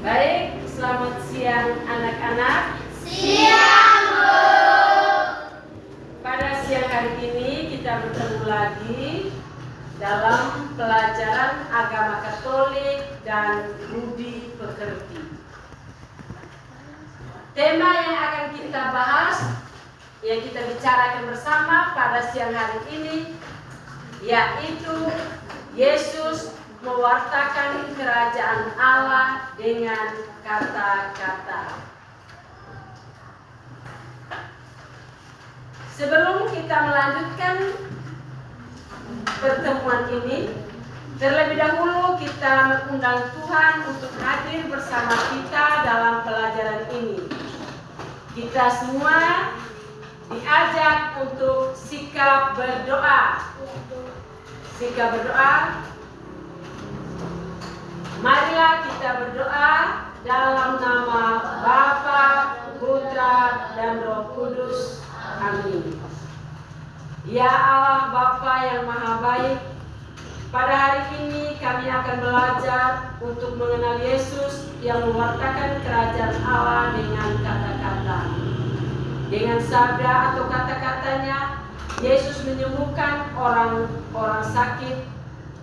Baik, selamat siang anak-anak. Siang, Bu. Pada siang hari ini kita bertemu lagi dalam pelajaran agama Katolik dan budi pekerti. Tema yang akan kita bahas, yang kita bicarakan bersama pada siang hari ini, yaitu Yesus mewartakan kerajaan Allah dengan kata-kata. Sebelum kita melanjutkan pertemuan ini, terlebih dahulu kita mengundang Tuhan untuk hadir bersama kita dalam pelajaran ini. Kita semua diajak untuk sikap berdoa. Sikap berdoa Marilah kita berdoa dalam nama Bapa, Putra, dan Roh Kudus. Amin. Ya Allah Bapa yang Maha Baik, pada hari ini kami akan belajar untuk mengenal Yesus yang mewartakan kerajaan Allah dengan kata-kata. Dengan sabda atau kata-katanya, Yesus menyembuhkan orang-orang sakit,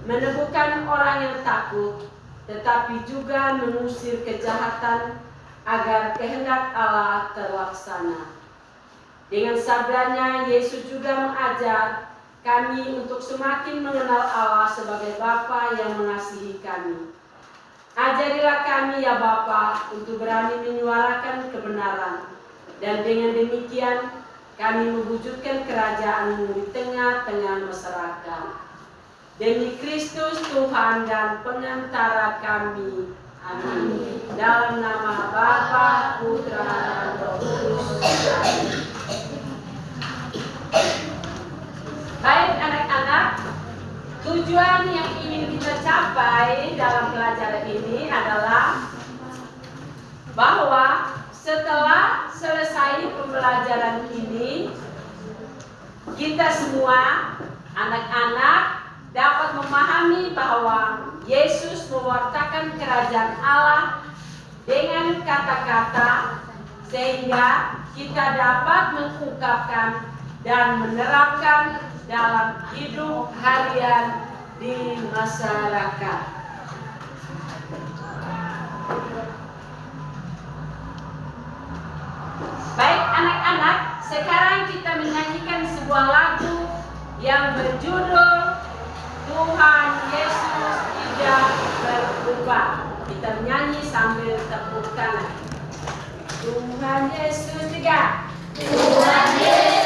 menemukan orang yang takut, tetapi juga mengusir kejahatan agar kehendak Allah terlaksana. Dengan sabdanya, Yesus juga mengajar kami untuk semakin mengenal Allah sebagai Bapa yang mengasihi kami. Ajarilah kami ya Bapa untuk berani menyuarakan kebenaran dan dengan demikian kami mewujudkan kerajaan di tengah-tengah masyarakat. Demi Kristus Tuhan dan pengantara kami. Amin. Dalam nama Bapa, Putra, dan Roh Kudus. Baik anak-anak, tujuan yang ingin kita capai dalam pelajaran ini adalah bahwa setelah selesai pembelajaran ini, kita semua anak-anak dapat memahami bahwa Yesus mewartakan kerajaan Allah dengan kata-kata sehingga kita dapat mengungkapkan dan menerapkan dalam hidup harian di masyarakat. Baik anak-anak, sekarang kita menyanyikan sebuah lagu yang berjudul Tuhan Yesus tidak berubah. Kita menyanyi sambil tepuk tangan. Tuhan Yesus tiga. Tuhan Yesus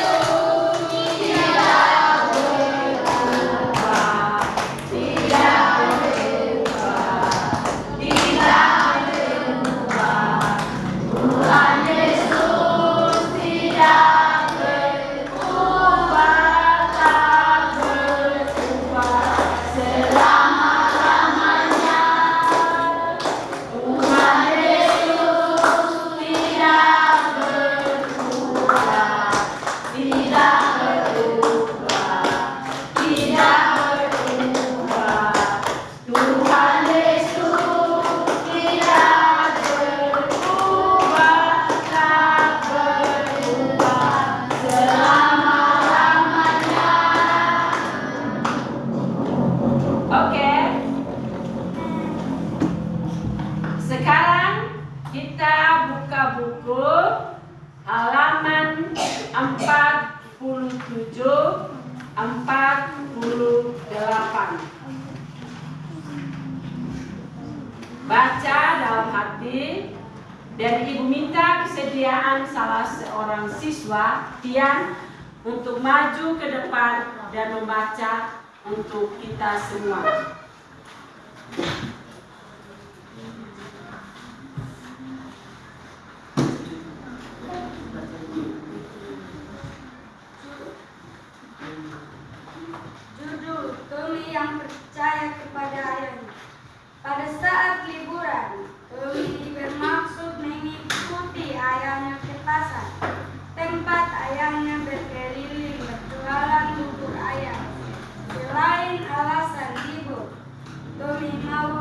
Oke. Sekarang kita buka buku halaman 47 48. Baca dalam hati dan ibu minta kesediaan salah seorang siswa Tian untuk maju ke depan dan membaca untuk kita semua. Judul Tuli yang percaya kepada ayahnya. Pada saat liburan, Dominaba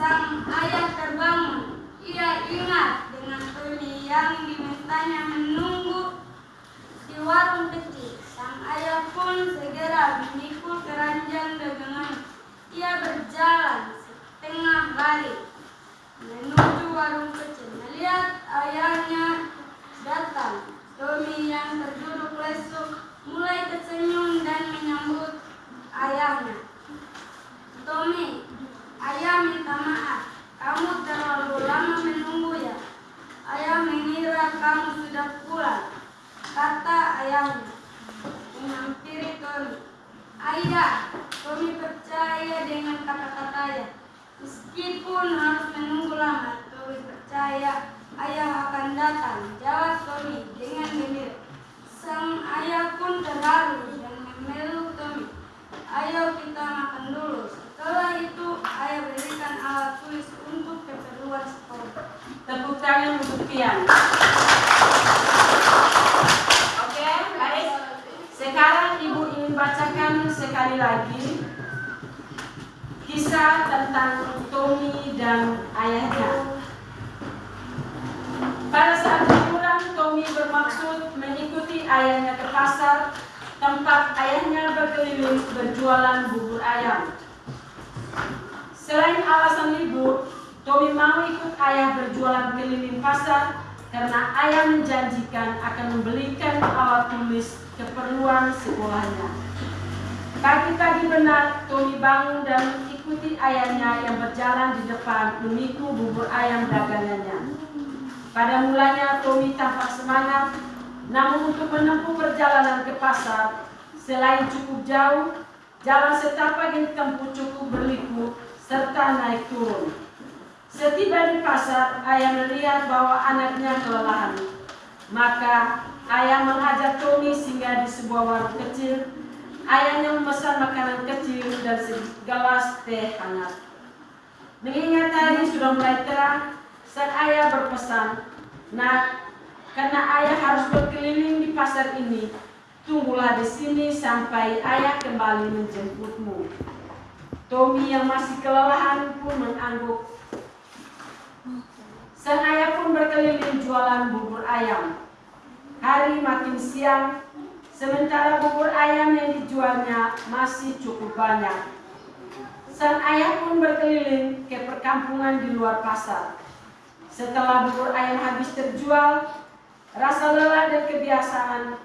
Sang ayah terbangun. Ia ingat dengan Tony yang dimintanya menunggu di warung kecil. Sang ayah pun segera memikul keranjang dagangan. Ia berjalan setengah balik menuju warung kecil. Melihat ayahnya datang, Tommy yang terduduk lesu mulai tersenyum dan menyambut ayahnya. Tommy, ayah minta maaf. Kamu terlalu lama menunggu ya. Ayah mengira kamu sudah pulang, kata ayahnya. Menghampiri Tommy. Ayah, Tommy percaya dengan kata-katanya. Meskipun harus menunggu lama, Tommy percaya ayah akan datang. Jawab Tommy dengan gembira. Sang ayah pun terharu dan memeluk Tommy. Ayo kita makan dulu. Setelah itu, ayah berikan alat tulis untuk keperluan sekolah. Tepuk tangan untuk Tian. Oke, baik. Sekarang Ibu ingin bacakan sekali lagi kisah tentang Tommy dan ayahnya. Pada saat liburan, Tommy bermaksud mengikuti ayahnya ke pasar tempat ayahnya berkeliling berjualan bubur ayam. Selain alasan libur, Tommy mau ikut ayah berjualan keliling pasar karena ayah menjanjikan akan membelikan alat tulis keperluan sekolahnya. Pagi-pagi benar, Tommy bangun dan ikuti ayahnya yang berjalan di depan memikul bubur ayam dagangannya. Pada mulanya Tommy tampak semangat, namun untuk menempuh perjalanan ke pasar, selain cukup jauh, jalan setapak yang ditempuh cukup berliku serta naik turun. Setiba di pasar, ayah melihat bahwa anaknya kelelahan. Maka ayah mengajak Tommy singgah di sebuah warung kecil. Ayahnya memesan makanan kecil dan segelas teh hangat. Mengingat hari sudah mulai terang, sang ayah berpesan, Nak, karena ayah harus berkeliling di pasar ini, tunggulah di sini sampai ayah kembali menjemputmu. Tommy yang masih kelelahan pun mengangguk Sang ayah pun berkeliling jualan bubur ayam. Hari makin siang, sementara bubur ayam yang dijualnya masih cukup banyak. Sang ayah pun berkeliling ke perkampungan di luar pasar. Setelah bubur ayam habis terjual, rasa lelah dan kebiasaan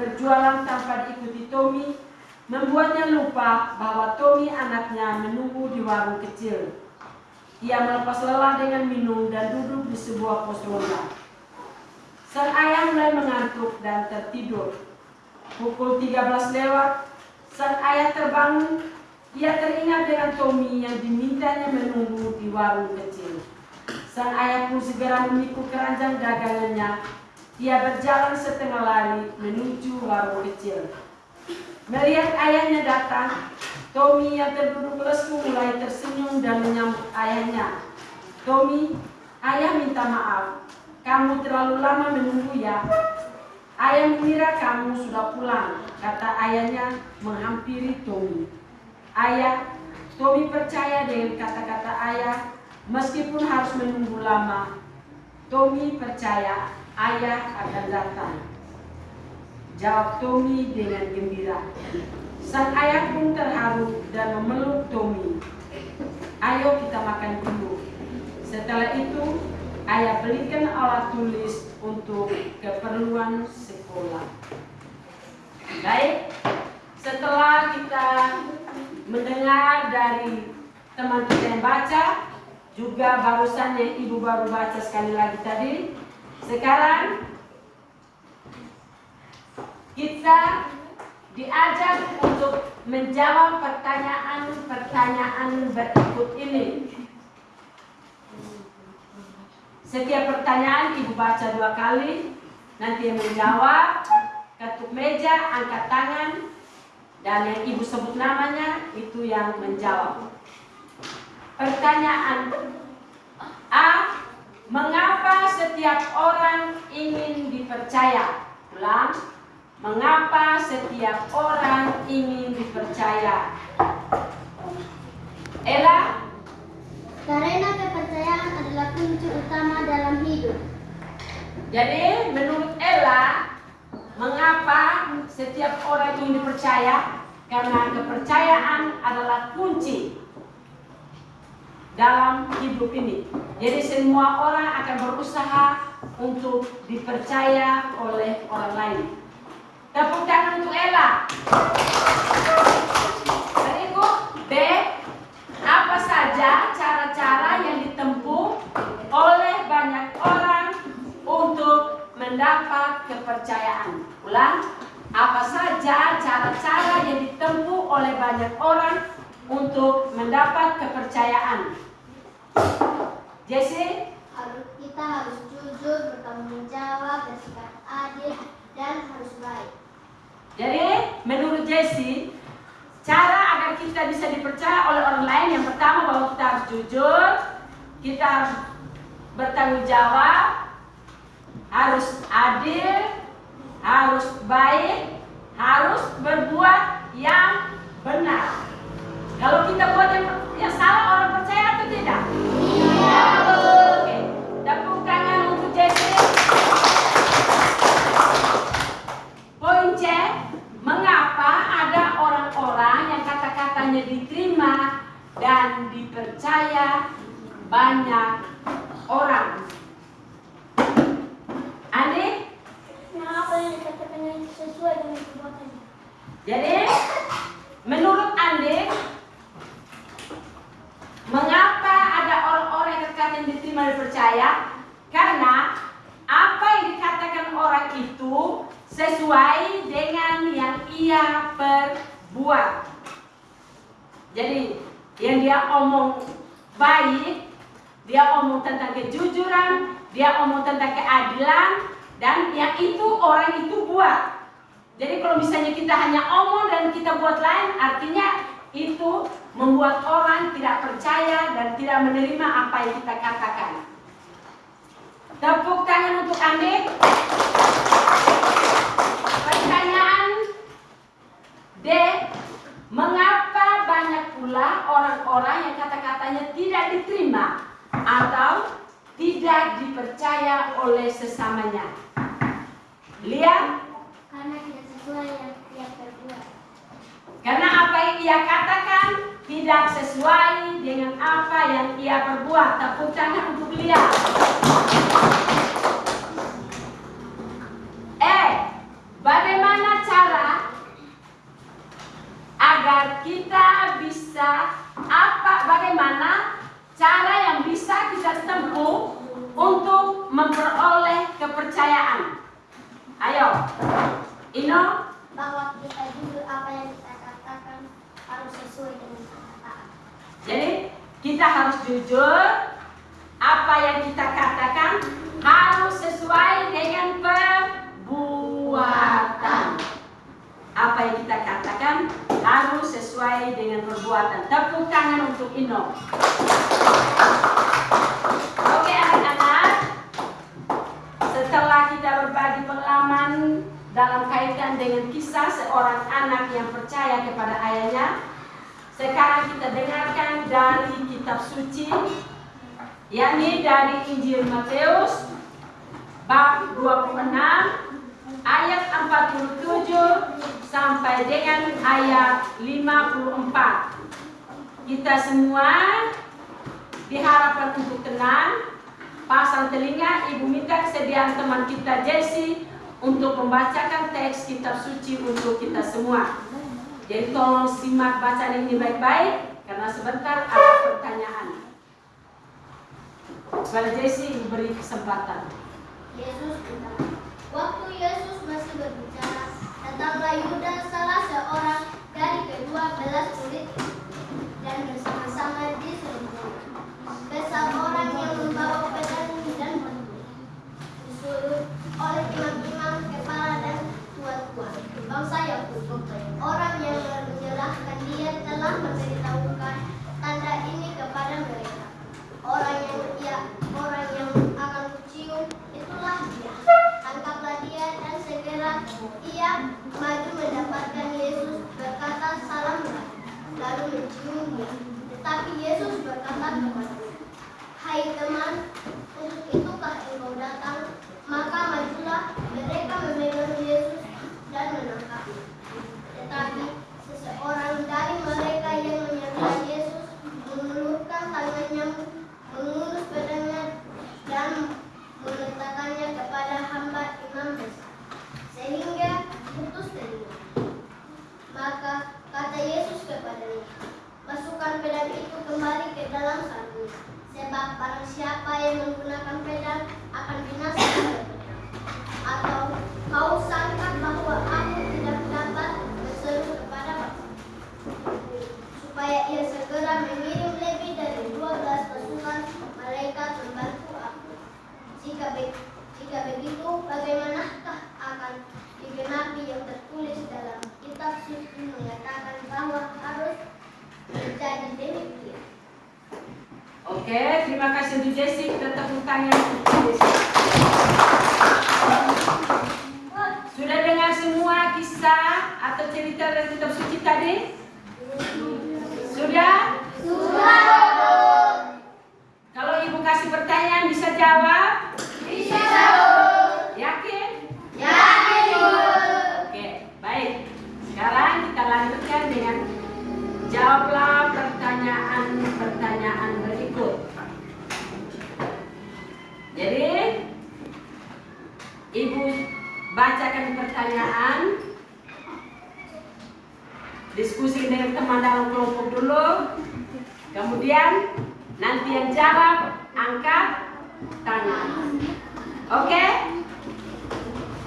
berjualan tanpa diikuti Tommy membuatnya lupa bahwa Tommy anaknya menunggu di warung kecil. Ia melepas lelah dengan minum dan duduk di sebuah pos ronda. Sang ayah mulai mengantuk dan tertidur. Pukul 13 lewat, sang ayah terbangun. Ia teringat dengan Tommy yang dimintanya menunggu di warung kecil. Sang ayah pun segera memikul keranjang dagangannya. Ia berjalan setengah lari menuju warung kecil. Melihat ayahnya datang, Tommy yang terduduk lesu mulai tersenyum dan menyambut ayahnya. Tommy, ayah minta maaf. Kamu terlalu lama menunggu ya. Ayah mengira kamu sudah pulang, kata ayahnya menghampiri Tommy. Ayah, Tommy percaya dengan kata-kata ayah meskipun harus menunggu lama. Tommy percaya ayah akan datang. Jawab Tommy dengan gembira. Sang ayah pun terharu dan memeluk Tommy. Ayo kita makan dulu. Setelah itu, ayah belikan alat tulis untuk keperluan sekolah. Baik, setelah kita mendengar dari teman kita yang baca, juga barusan yang ibu baru baca sekali lagi tadi, sekarang kita diajak untuk menjawab pertanyaan-pertanyaan berikut ini. Setiap pertanyaan ibu baca dua kali, nanti yang menjawab, ketuk meja, angkat tangan, dan yang ibu sebut namanya itu yang menjawab. Pertanyaan A. Mengapa setiap orang ingin dipercaya? Ulang. Mengapa setiap orang ingin dipercaya? Ella, Karena kepercayaan adalah kunci utama dalam hidup. jadi menurut Ella, mengapa setiap orang ingin dipercaya? Karena kepercayaan adalah kunci dalam hidup ini. Jadi semua orang akan berusaha untuk dipercaya oleh orang lain. Tepuk tangan untuk Ella. Berikut B. Apa saja cara-cara yang ditempuh oleh banyak orang untuk mendapat kepercayaan? Ulang. Apa saja cara-cara yang ditempuh oleh banyak orang untuk mendapat kepercayaan? Jesse, Harus kita harus jujur, bertanggung jawab, bersikap adil, dan harus baik. Jadi menurut Jesse, cara agar kita bisa dipercaya oleh orang lain yang pertama bahwa kita harus jujur, kita harus bertanggung jawab, harus adil, harus baik, harus berbuat yang benar. Kalau kita buat yang, yang salah orang percaya atau tidak? Iya, Bu. Oke, tepuk tangan untuk Jesse. Poin C, mengapa ada orang-orang yang kata-katanya diterima dan dipercaya banyak orang? Andi, Mengapa yang dikatakannya sesuai dengan perbuatannya? jadi menurut Andi, mengapa ada orang-orang yang kata-katanya diterima dan dipercaya? Karena apa yang dikatakan orang itu sesuai dengan yang ia perbuat. Jadi yang dia omong baik, dia omong tentang kejujuran, dia omong keadilan, dan yang itu orang itu buat. Jadi kalau misalnya kita hanya omong dan kita buat lain, artinya itu membuat orang tidak percaya dan tidak menerima apa yang kita katakan. Tepuk tangan untuk Andi. Pertanyaan D. Mengapa banyak pula orang-orang yang kata-katanya tidak diterima atau tidak dipercaya oleh sesamanya? Lihat, Karena tidak sesuai yang ia perbuat. karena apa yang ia katakan tidak sesuai dengan apa yang ia perbuat. Tepuk tangan untuk lihat. Eh, bagaimana cara agar kita bisa apa bagaimana cara yang bisa kita tempuh untuk memperoleh kepercayaan? Ayo, Ino, Bahwa kita jujur apa yang kita katakan harus sesuai dengan kenyataan. jadi kita harus jujur apa yang kita katakan harus sesuai dengan perbuatan. Apa yang kita katakan harus sesuai dengan perbuatan. Tepuk tangan untuk Ino. Oke anak-anak, setelah kita berbagi pengalaman dalam kaitan dengan kisah seorang anak yang percaya kepada ayahnya, sekarang kita dengarkan dari kitab suci, yakni dari Injil Matius bab 26 ayat 47 sampai dengan ayat 54. Kita semua diharapkan untuk tenang, pasang telinga, ibu minta kesediaan teman kita Jesse untuk membacakan teks kitab suci untuk kita semua. Jadi tolong simak bacaan ini baik-baik karena sebentar ada pertanyaan. Kepada Jesse beri kesempatan. Yesus berkata, Waktu Yesus masih berbicara, datanglah Yudas salah seorang dari kedua belas murid itu, dan bersama-sama diserbu besar orang yang membawa pedang dan batu. Disuruh oleh imam-imam kepala dan tua-tua bangsa Yakub. Orang yang menyerahkan dia telah memberitahukan tanda ini kepada mereka. Orang yang ia, orang yang akan kucium itulah dia. Tangkaplah dia dan segera ia maju mendapatkan Yesus berkata salamlah lalu menciumnya. Tetapi Yesus berkata kepadanya, Hai teman, untuk itukah engkau datang? Maka majulah mereka memegang Yesus dan menangkapnya. Tetapi seseorang dari mereka yang menyertai Yesus mengulurkan tangannya, mengurus pedangnya dan meletakkannya kepada hamba imam besar, sehingga putus telinga. Maka kata Yesus kepadanya, masukkan pedang itu kembali ke dalam sarungnya, sebab barang siapa yang menggunakan pedang akan binasa oleh pedang. Atau kau sangka bahwa aku tidak dapat berseru kepada Bapa, supaya ia segera mengirim lebih dari 12 pasukan malaikat membantu aku. Jika, be- jika begitu, bagaimanakah akan digenapi yang tertulis dalam kitab suci mengatakan bahwa harus terjadi demikian. Oke, terima kasih untuk Jesse. Kita tepuk tangan untuk Jesse. Sudah dengar semua kisah atau cerita dari kitab suci tadi? Sudah? Kalau ibu kasih pertanyaan bisa jawab? Bisa, Bu. Yakin? Yakin, Bu. Oke, baik. Sekarang kita lanjutkan dengan jawablah pertanyaan-pertanyaan berikut. Jadi, Ibu bacakan pertanyaan, diskusi dengan teman dalam kelompok dulu, kemudian nanti yang jawab angkat tangan. Oke?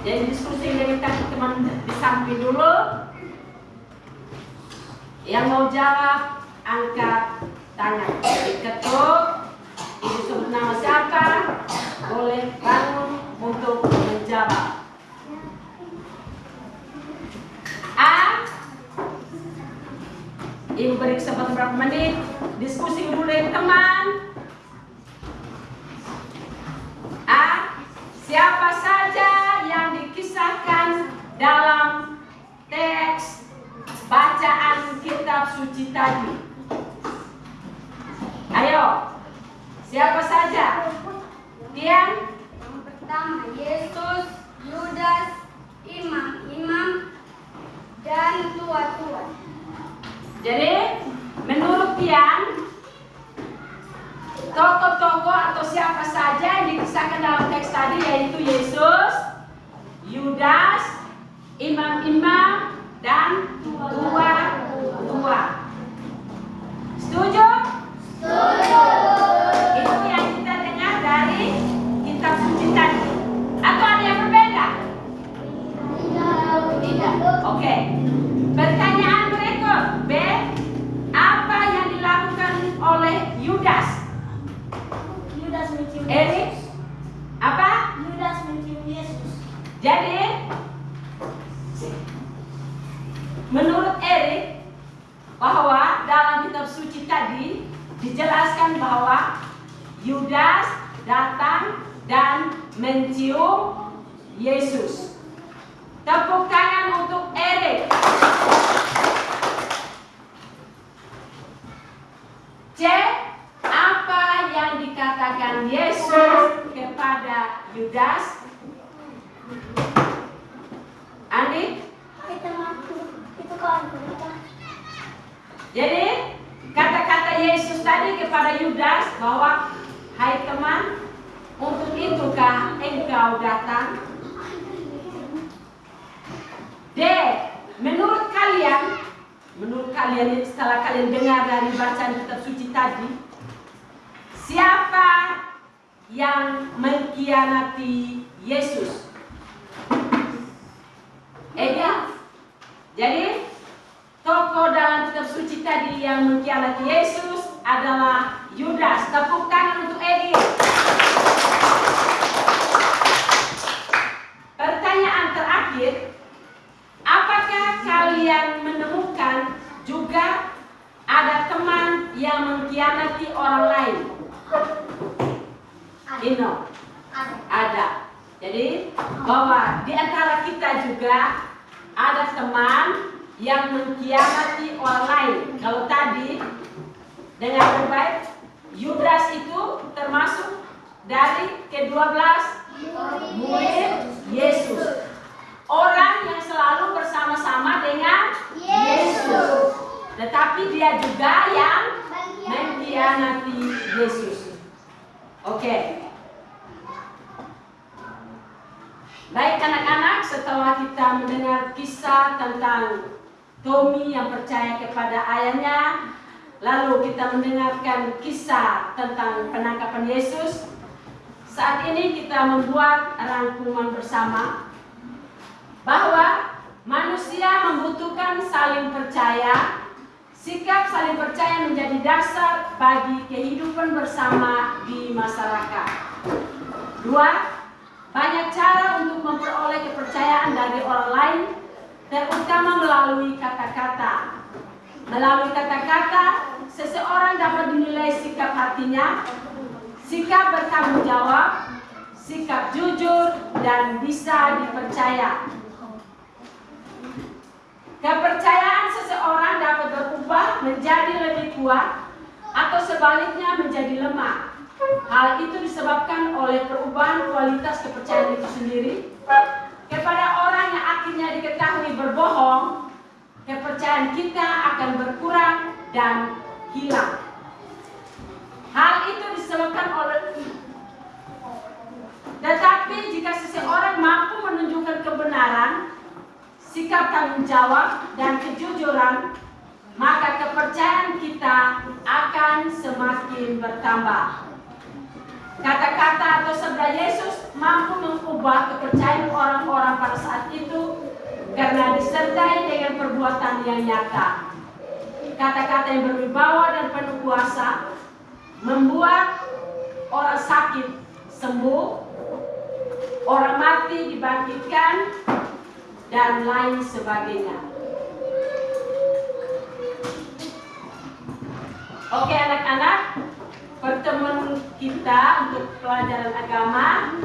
Jadi diskusi dengan teman di samping dulu. Yang mau jawab angkat tangan. Diketuk. Ibu sebut nama siapa? Boleh bangun untuk menjawab. A. Ibu beri kesempatan berapa menit. Diskusi dulu teman. A. Siapa saja yang dikisahkan dalam teks bacaan kitab suci tadi? Ayo, siapa saja? Tian, Yang pertama Yesus, menurut Erik bahwa dalam kitab suci tadi dijelaskan bahwa Yudas datang dan mencium Yesus. Tepuk tangan untuk Erik. C. Apa yang dikatakan Yesus kepada Yudas? Jadi kata-kata Yesus tadi kepada Yudas bahwa Hai teman, untuk itukah engkau datang? D. Menurut kalian, menurut kalian setelah kalian dengar dari bacaan kitab suci tadi, siapa yang mengkhianati Yesus? Ega. Jadi tokoh dalam kitab suci tadi yang mengkhianati Yesus adalah Yudas. Tepuk tangan untuk Egi. Pertanyaan terakhir, apakah kalian menemukan juga ada teman yang mengkhianati orang lain? Ino, ada. Jadi bahwa di antara kita juga ada teman yang mengkhianati orang lain. Kalau tadi dengan baik Yudas itu termasuk dari ke-12 murid Yesus. Orang yang selalu bersama-sama dengan Yesus. Tetapi dia juga yang mengkhianati Yesus. Oke. Baik anak-anak, setelah kita mendengar kisah tentang Tommy yang percaya kepada ayahnya, lalu kita mendengarkan kisah tentang penangkapan Yesus. Saat ini kita membuat rangkuman bersama bahwa manusia membutuhkan saling percaya. Sikap saling percaya menjadi dasar bagi kehidupan bersama di masyarakat. Dua, banyak cara untuk memperoleh kepercayaan dari orang lain, terutama melalui kata-kata. Melalui kata-kata, seseorang dapat dinilai sikap hatinya, sikap bertanggung jawab, sikap jujur, dan bisa dipercaya. Kepercayaan seseorang dapat berubah menjadi lebih kuat atau sebaliknya menjadi lemah. Hal itu disebabkan oleh perubahan kualitas kepercayaan itu sendiri. Kepada orang yang akhirnya diketahui berbohong, kepercayaan kita akan berkurang dan hilang. Hal itu disebabkan oleh tetapi jika seseorang mampu menunjukkan kebenaran, sikap tanggung jawab, dan kejujuran, maka kepercayaan kita akan semakin bertambah. Kata-kata atau sabda Yesus mampu mengubah kepercayaan orang-orang pada saat itu karena disertai dengan perbuatan yang nyata. Kata-kata yang berwibawa dan penuh kuasa membuat orang sakit sembuh, orang mati dibangkitkan, dan lain sebagainya. Oke anak-anak, pertemuan kita untuk pelajaran agama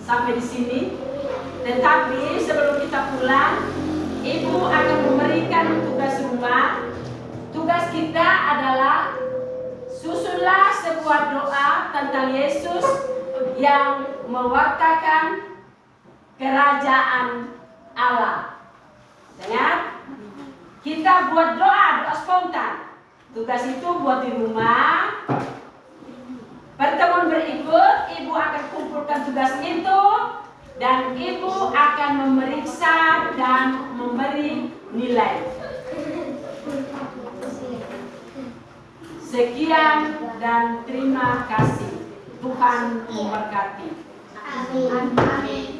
sampai di sini. Tetapi sebelum kita pulang, Ibu akan memberikan tugas rumah. Tugas kita adalah susunlah sebuah doa tentang Yesus yang mewartakan kerajaan Allah. Dengar? Kita buat doa, doa spontan. Tugas itu buat di rumah. Pertemuan berikut, ibu akan kumpulkan tugas itu dan ibu akan memeriksa dan memberi nilai. Sekian dan terima kasih. Tuhan memberkati. Amin. Amin.